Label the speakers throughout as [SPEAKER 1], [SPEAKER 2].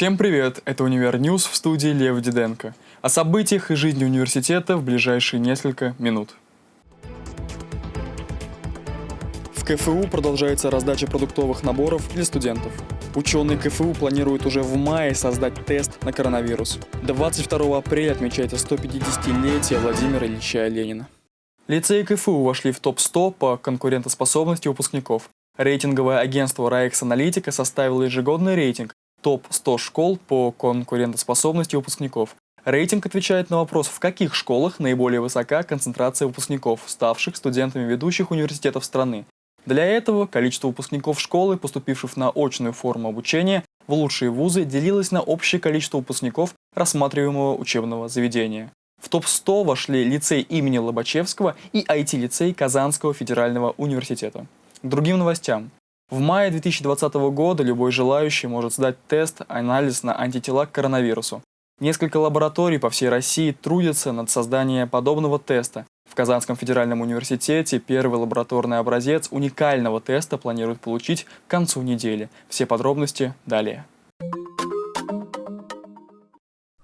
[SPEAKER 1] Всем привет! Это «Универ News» в студии Лев Диденко. О событиях и жизни университета в ближайшие несколько минут. В КФУ продолжается раздача продуктовых наборов для студентов. Ученые КФУ планируют уже в мае создать тест на коронавирус. 22 апреля отмечается 150-летие Владимира Ильича Ленина. Лицеи КФУ вошли в топ-100 по конкурентоспособности выпускников. Рейтинговое агентство Райекс Аналитика составило ежегодный рейтинг топ-100 школ по конкурентоспособности выпускников. Рейтинг отвечает на вопрос, в каких школах наиболее высока концентрация выпускников, ставших студентами ведущих университетов страны. Для этого количество выпускников школы, поступивших на очную форму обучения, в лучшие вузы делилось на общее количество выпускников рассматриваемого учебного заведения. В топ-100 вошли лицей имени Лобачевского и IT-лицей Казанского федерального университета. К другим новостям. В мае 2020 года любой желающий может сдать тест, анализ на антитела к коронавирусу. Несколько лабораторий по всей России трудятся над созданием подобного теста. В Казанском федеральном университете первый лабораторный образец уникального теста планируют получить к концу недели. Все подробности далее.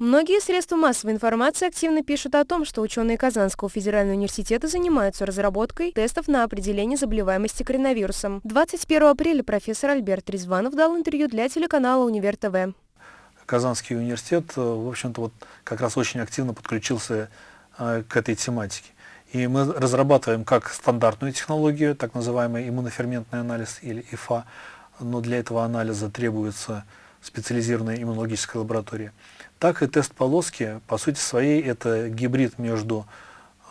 [SPEAKER 2] Многие средства массовой информации активно пишут о том, что ученые Казанского федерального университета занимаются разработкой тестов на определение заболеваемости коронавирусом. 21 апреля профессор Альберт Резванов дал интервью для телеканала Универ ТВ.
[SPEAKER 3] Казанский университет, э, в общем-то, вот как раз очень активно подключился э, к этой тематике. И мы разрабатываем как стандартную технологию, так называемый иммуноферментный анализ или ИФА, но для этого анализа требуется специализированная иммунологическая лаборатория так и тест полоски, по сути своей, это гибрид между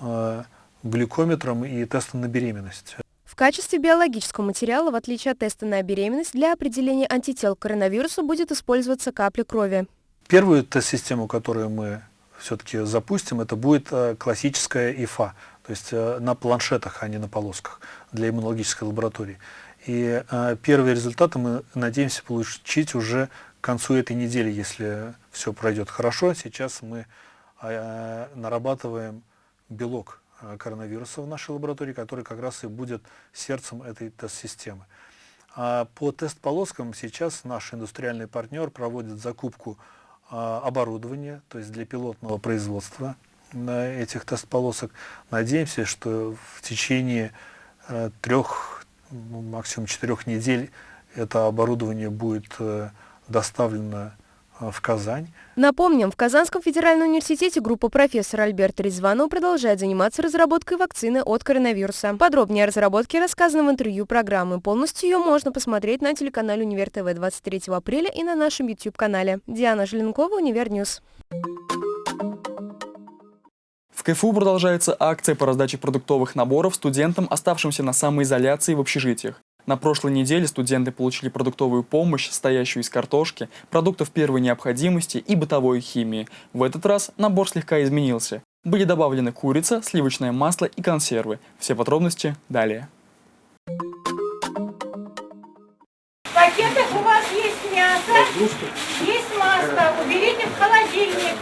[SPEAKER 3] э, глюкометром и тестом на беременность.
[SPEAKER 2] В качестве биологического материала, в отличие от теста на беременность, для определения антител к коронавирусу будет использоваться капля крови.
[SPEAKER 3] Первую тест-систему, которую мы все-таки запустим, это будет э, классическая ИФА, то есть э, на планшетах, а не на полосках для иммунологической лаборатории. И э, первые результаты мы надеемся получить уже к концу этой недели, если все пройдет хорошо. Сейчас мы э, нарабатываем белок э, коронавируса в нашей лаборатории, который как раз и будет сердцем этой тест-системы. А по тест-полоскам сейчас наш индустриальный партнер проводит закупку э, оборудования, то есть для пилотного производства на этих тест-полосок. Надеемся, что в течение э, трех, ну, максимум четырех недель это оборудование будет э, доставлено э, в Казань.
[SPEAKER 2] Напомним, в Казанском федеральном университете группа профессора Альберта Резванова продолжает заниматься разработкой вакцины от коронавируса. Подробнее о разработке рассказано в интервью программы. Полностью ее можно посмотреть на телеканале Универ ТВ 23 апреля и на нашем YouTube-канале. Диана Желенкова, Универ News.
[SPEAKER 1] В КФУ продолжается акция по раздаче продуктовых наборов студентам, оставшимся на самоизоляции в общежитиях. На прошлой неделе студенты получили продуктовую помощь, состоящую из картошки, продуктов первой необходимости и бытовой химии. В этот раз набор слегка изменился. Были добавлены курица, сливочное масло и консервы. Все подробности далее.
[SPEAKER 4] В пакетах у вас есть мясо, есть масло. Уберите в холодильник.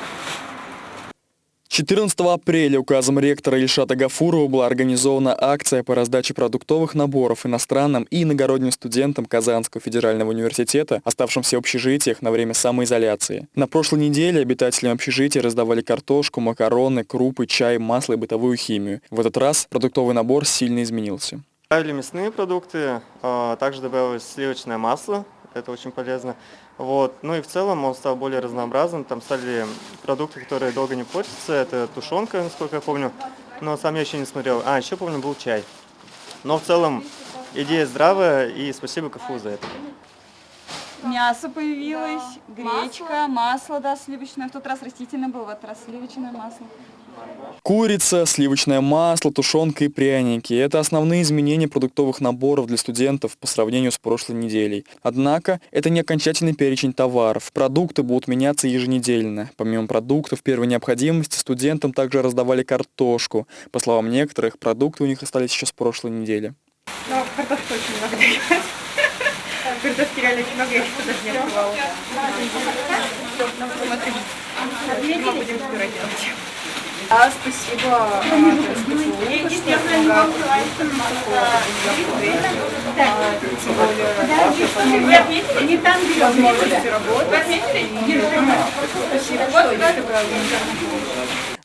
[SPEAKER 1] 14 апреля указом ректора Ильшата Гафурова была организована акция по раздаче продуктовых наборов иностранным и иногородним студентам Казанского федерального университета, оставшимся в общежитиях на время самоизоляции. На прошлой неделе обитателям общежития раздавали картошку, макароны, крупы, чай, масло и бытовую химию. В этот раз продуктовый набор сильно изменился.
[SPEAKER 5] Добавили мясные продукты, а, также добавилось сливочное масло, это очень полезно. Вот. Ну и в целом он стал более разнообразным, там стали продукты, которые долго не портятся, это тушенка, насколько я помню, но сам я еще не смотрел. А, еще помню, был чай. Но в целом идея здравая, и спасибо КФУ за это.
[SPEAKER 6] Мясо появилось, да. гречка, масло. масло, да, сливочное. В тот раз растительное было, в этот раз сливочное масло.
[SPEAKER 1] Курица, сливочное масло, тушенка и пряники – это основные изменения продуктовых наборов для студентов по сравнению с прошлой неделей. Однако, это не окончательный перечень товаров. Продукты будут меняться еженедельно. Помимо продуктов первой необходимости, студентам также раздавали картошку. По словам некоторых, продукты у них остались еще с прошлой недели.
[SPEAKER 4] Но картошки очень много. Картошки реально очень много, я еще даже не открывала. Смотри, мы будем скоро делать.
[SPEAKER 6] Да, спасибо. а,
[SPEAKER 4] отметили? Не там, где
[SPEAKER 6] возможности работать. Спасибо.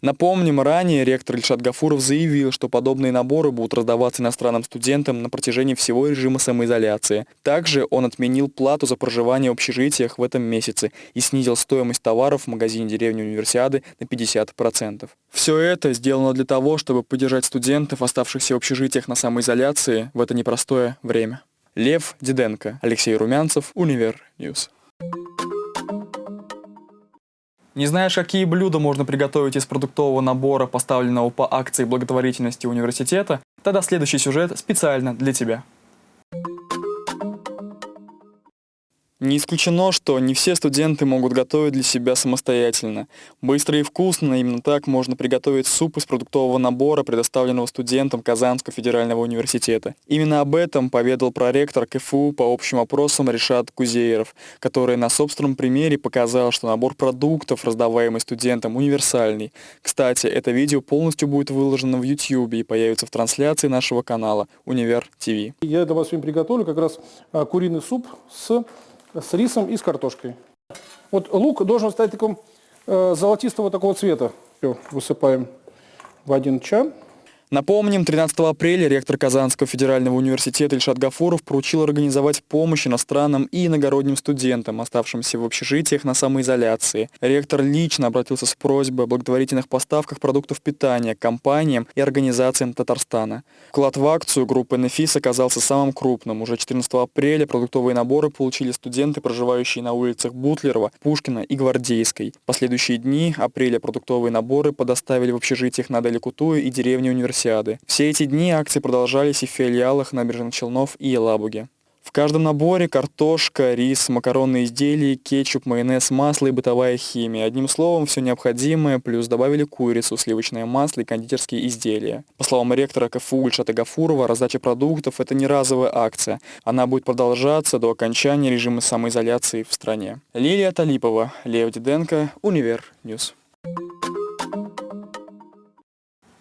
[SPEAKER 1] Напомним, ранее ректор Ильшат Гафуров заявил, что подобные наборы будут раздаваться иностранным студентам на протяжении всего режима самоизоляции. Также он отменил плату за проживание в общежитиях в этом месяце и снизил стоимость товаров в магазине деревни Универсиады на 50%. Все это сделано для того, чтобы поддержать студентов, оставшихся в общежитиях на самоизоляции в это непростое время. Лев Диденко, Алексей Румянцев, Универ News. Не знаешь, какие блюда можно приготовить из продуктового набора, поставленного по акции благотворительности университета? Тогда следующий сюжет специально для тебя. Не исключено, что не все студенты могут готовить для себя самостоятельно. Быстро и вкусно, именно так можно приготовить суп из продуктового набора, предоставленного студентам Казанского федерального университета. Именно об этом поведал проректор КФУ по общим вопросам Решат Кузееров, который на собственном примере показал, что набор продуктов, раздаваемый студентам, универсальный. Кстати, это видео полностью будет выложено в YouTube и появится в трансляции нашего канала Универ ТВ.
[SPEAKER 7] Я для вас сегодня приготовлю как раз а, куриный суп с, с рисом и с картошкой. Вот лук должен стать таким э, золотистого такого цвета. Всё, высыпаем в один чан.
[SPEAKER 1] Напомним, 13 апреля ректор Казанского федерального университета Ильшат Гафуров поручил организовать помощь иностранным и иногородним студентам, оставшимся в общежитиях на самоизоляции. Ректор лично обратился с просьбой о благотворительных поставках продуктов питания компаниям и организациям Татарстана. Вклад в акцию группы «Нефис» оказался самым крупным. Уже 14 апреля продуктовые наборы получили студенты, проживающие на улицах Бутлерова, Пушкина и Гвардейской. В последующие дни апреля продуктовые наборы доставили в общежитиях на Аделя Кутуя и деревне Универсиады. Все эти дни акции продолжались и в филиалах набережных Челнов и Елабуге. В каждом наборе картошка, рис, макаронные изделия, кетчуп, майонез, масло и бытовая химия. Одним словом, все необходимое, плюс добавили курицу, сливочное масло и кондитерские изделия. По словам ректора КФУ Ильшата Гафурова, раздача продуктов – это не разовая акция. Она будет продолжаться до окончания режима самоизоляции в стране. Лилия Талипова, Лев Диденко, Универ News.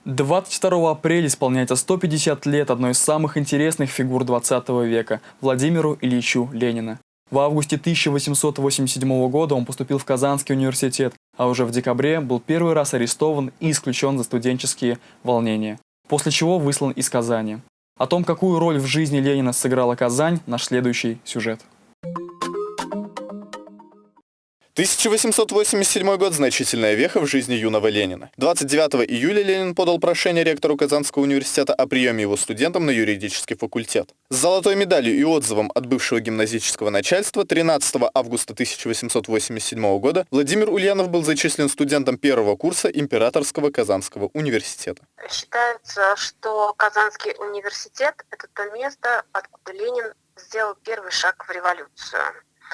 [SPEAKER 1] 22 апреля исполняется 150 лет одной из самых интересных фигур 20 века – Владимиру Ильичу Ленина. В августе 1887 года он поступил в Казанский университет, а уже в декабре был первый раз арестован и исключен за студенческие волнения, после чего выслан из Казани. О том, какую роль в жизни Ленина сыграла Казань, наш следующий сюжет.
[SPEAKER 8] 1887 год – значительная веха в жизни юного Ленина. 29 июля Ленин подал прошение ректору Казанского университета о приеме его студентам на юридический факультет. С золотой медалью и отзывом от бывшего гимназического начальства 13 августа 1887 года Владимир Ульянов был зачислен студентом первого курса Императорского Казанского университета.
[SPEAKER 9] Считается, что Казанский университет – это то место, откуда Ленин сделал первый шаг в революцию.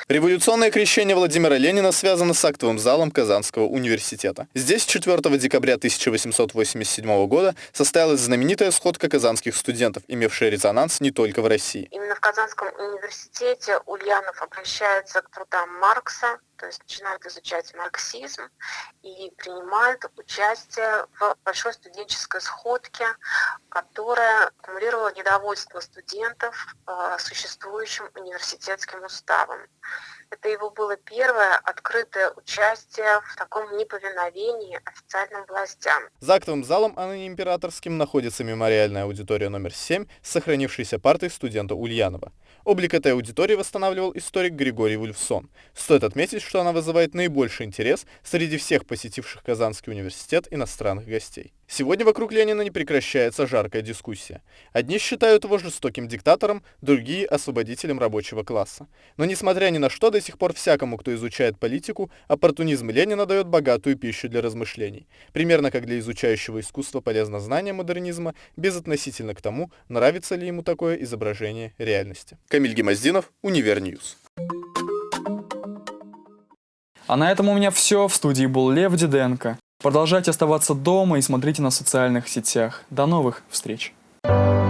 [SPEAKER 8] Революционное крещение Владимира Ленина связано с актовым залом Казанского университета. Здесь 4 декабря 1887 года состоялась знаменитая сходка казанских студентов, имевшая резонанс не только в России.
[SPEAKER 9] Именно в Казанском университете Ульянов обращается к трудам Маркса, то есть начинает изучать марксизм и принимает участие в большой студенческой сходке, которая аккумулировала недовольство студентов э, существующим университетским уставом. Это его было первое открытое участие в таком неповиновении официальным властям.
[SPEAKER 8] За актовым залом, а императорским, находится мемориальная аудитория номер 7 с сохранившейся партой студента Ульянова. Облик этой аудитории восстанавливал историк Григорий Вульфсон. Стоит отметить, что она вызывает наибольший интерес среди всех посетивших Казанский университет иностранных гостей. Сегодня вокруг Ленина не прекращается жаркая дискуссия. Одни считают его жестоким диктатором, другие – освободителем рабочего класса. Но несмотря ни на что, до сих пор всякому, кто изучает политику, оппортунизм Ленина дает богатую пищу для размышлений. Примерно как для изучающего искусство полезно знание модернизма, безотносительно к тому, нравится ли ему такое изображение реальности. Камиль Гемоздинов, Универ News.
[SPEAKER 1] А на этом у меня все. В студии был Лев Диденко. Продолжайте оставаться дома и смотрите на социальных сетях. До новых встреч! Thank you